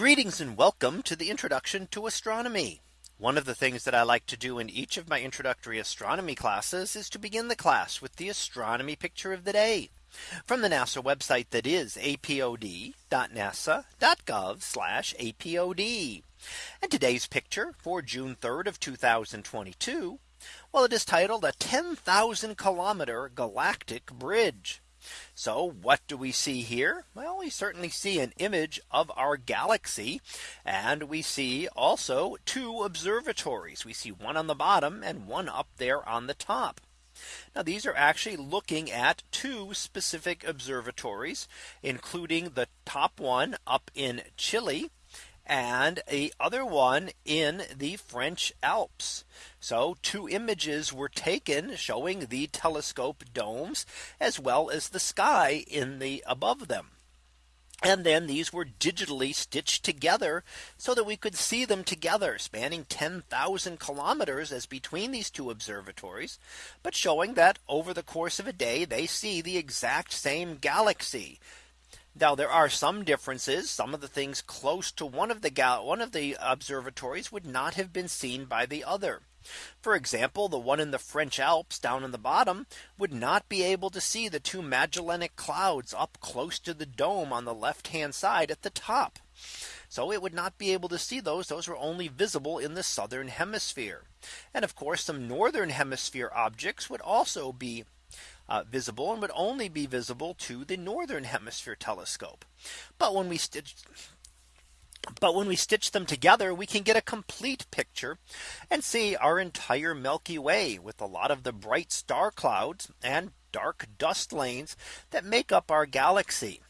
Greetings and welcome to the introduction to astronomy. One of the things that I like to do in each of my introductory astronomy classes is to begin the class with the astronomy picture of the day from the NASA website that is apod.nasa.gov apod. And today's picture for June 3rd of 2022. Well, it is titled a 10,000 kilometer galactic bridge. So what do we see here? Well, we certainly see an image of our galaxy. And we see also two observatories. We see one on the bottom and one up there on the top. Now these are actually looking at two specific observatories, including the top one up in Chile and a other one in the French Alps. So two images were taken showing the telescope domes as well as the sky in the above them. And then these were digitally stitched together so that we could see them together spanning 10,000 kilometers as between these two observatories, but showing that over the course of a day, they see the exact same galaxy. Now there are some differences. Some of the things close to one of the one of the observatories would not have been seen by the other. For example, the one in the French Alps down in the bottom would not be able to see the two Magellanic clouds up close to the dome on the left hand side at the top. So it would not be able to see those. Those were only visible in the southern hemisphere. And of course, some northern hemisphere objects would also be uh, visible and would only be visible to the northern hemisphere telescope. But when we stitch but when we stitch them together, we can get a complete picture and see our entire Milky Way with a lot of the bright star clouds and dark dust lanes that make up our galaxy.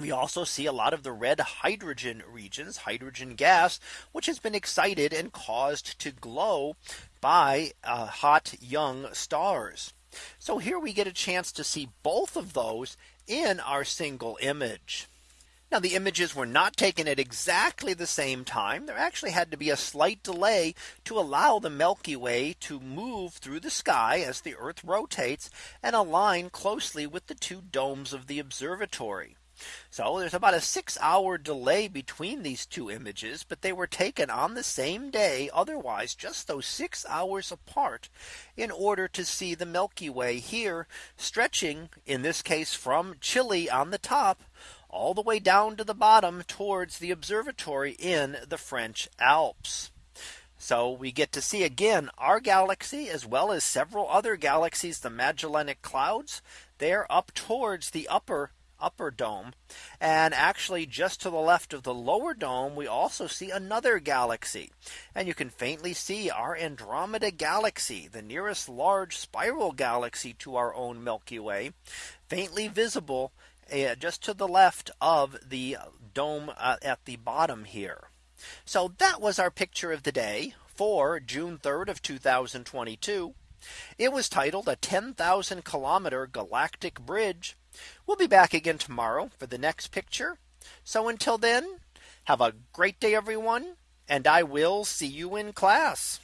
We also see a lot of the red hydrogen regions, hydrogen gas, which has been excited and caused to glow by uh, hot young stars. So here we get a chance to see both of those in our single image. Now the images were not taken at exactly the same time. There actually had to be a slight delay to allow the Milky Way to move through the sky as the Earth rotates and align closely with the two domes of the observatory. So there's about a six hour delay between these two images, but they were taken on the same day, otherwise just those six hours apart in order to see the Milky Way here stretching in this case from Chile on the top all the way down to the bottom towards the observatory in the French Alps. So we get to see again our galaxy as well as several other galaxies, the Magellanic Clouds. They're up towards the upper upper dome. And actually just to the left of the lower dome, we also see another galaxy. And you can faintly see our Andromeda galaxy, the nearest large spiral galaxy to our own Milky Way, faintly visible uh, just to the left of the dome uh, at the bottom here. So that was our picture of the day for June 3rd of 2022. It was titled a 10,000 kilometer galactic bridge We'll be back again tomorrow for the next picture. So until then, have a great day, everyone, and I will see you in class.